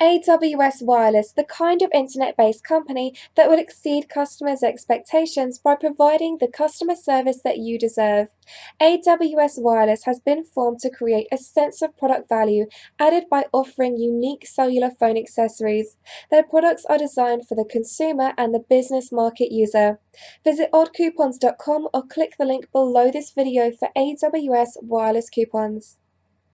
AWS Wireless, the kind of internet based company that will exceed customers' expectations by providing the customer service that you deserve. AWS Wireless has been formed to create a sense of product value added by offering unique cellular phone accessories. Their products are designed for the consumer and the business market user. Visit oddcoupons.com or click the link below this video for AWS Wireless coupons.